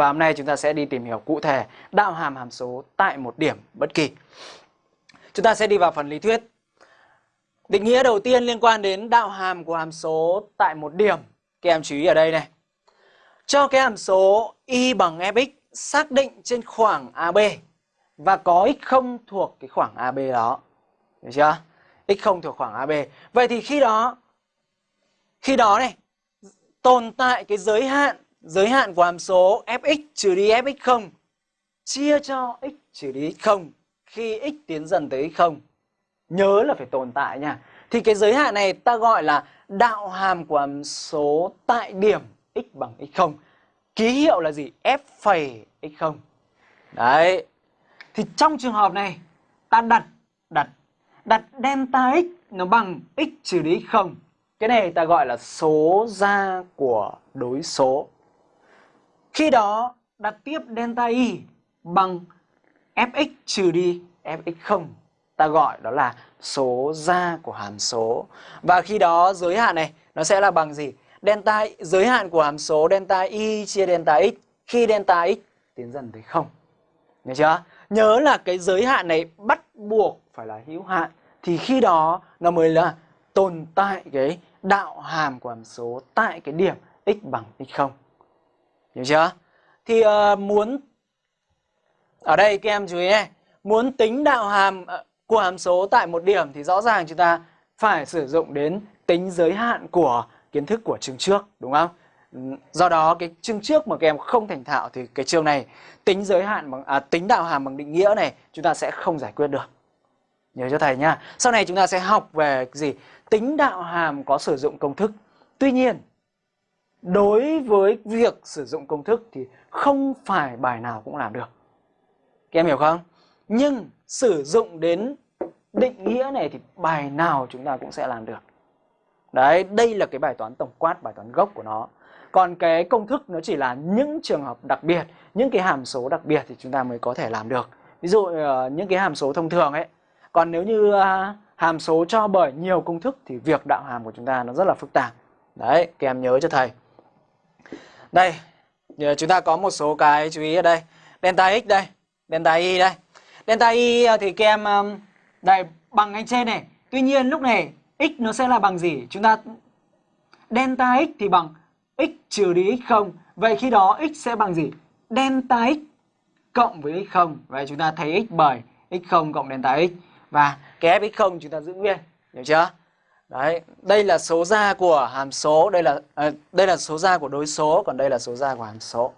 Và hôm nay chúng ta sẽ đi tìm hiểu cụ thể đạo hàm hàm số tại một điểm bất kỳ. Chúng ta sẽ đi vào phần lý thuyết. Định nghĩa đầu tiên liên quan đến đạo hàm của hàm số tại một điểm. Các em chú ý ở đây này. Cho cái hàm số y bằng fx xác định trên khoảng AB và có x không thuộc cái khoảng AB đó. Được chưa? x không thuộc khoảng AB. Vậy thì khi đó khi đó này, tồn tại cái giới hạn giới hạn của hàm số fx trừ đi fx0 chia cho x trừ đi x0 khi x tiến dần tới x0. Nhớ là phải tồn tại nha. Thì cái giới hạn này ta gọi là đạo hàm của hàm số tại điểm x bằng x0. Ký hiệu là gì? f phẩy x0. Đấy. Thì trong trường hợp này, ta đặt đặt đặt delta x nó bằng x trừ đi x0. Cái này ta gọi là số ra của đối số. Khi đó đặt tiếp delta y bằng fx trừ đi fx0 ta gọi đó là số ra của hàm số. Và khi đó giới hạn này, nó sẽ là bằng gì? Delta giới hạn của hàm số delta y chia delta x khi delta x tiến dần tới 0. Nhớ chưa? Nhớ là cái giới hạn này bắt buộc phải là hữu hạn thì khi đó nó mới là tồn tại cái đạo hàm của hàm số tại cái điểm x bằng x0. Hiểu chưa? Thì uh, muốn ở đây các em chú ý này, muốn tính đạo hàm ờ, của hàm số tại một điểm thì rõ ràng chúng ta phải sử dụng đến tính giới hạn của kiến thức của chương trước đúng không? Do đó cái chương trước mà các em không thành thạo thì cái chương này tính giới hạn bằng à, tính đạo hàm bằng định nghĩa này chúng ta sẽ không giải quyết được. Nhớ cho thầy nhá. Sau này chúng ta sẽ học về gì? Tính đạo hàm có sử dụng công thức. Tuy nhiên đối với việc sử dụng công thức thì không phải bài nào cũng làm được. Các em hiểu không? Nhưng sử dụng đến định nghĩa này thì bài nào chúng ta cũng sẽ làm được. Đấy, đây là cái bài toán tổng quát, bài toán gốc của nó. Còn cái công thức nó chỉ là những trường hợp đặc biệt, những cái hàm số đặc biệt thì chúng ta mới có thể làm được. Ví dụ ờ, những cái hàm số thông thường ấy. Còn nếu như ờ, hàm số cho bởi nhiều công thức thì việc đạo hàm của chúng ta nó rất là phức tạp. Đấy, các em nhớ cho thầy. Đây, ờ, chúng ta có một số cái chú ý ở đây. Delta x đây, delta y đây. Delta y ờ, thì các em đây bằng anh trên này. Tuy nhiên lúc này x nó sẽ là bằng gì? Chúng ta delta x thì bằng x trừ đi x0. Vậy khi đó x sẽ bằng gì? Delta x cộng với x0. Vậy chúng ta thấy x bởi x0 cộng delta x. Và cái fx0 chúng ta giữ nguyên. Hiểu chưa? Đấy, đây là số ra của hàm số, đây là à, đây là số ra của đối số, còn đây là số ra của hàm số.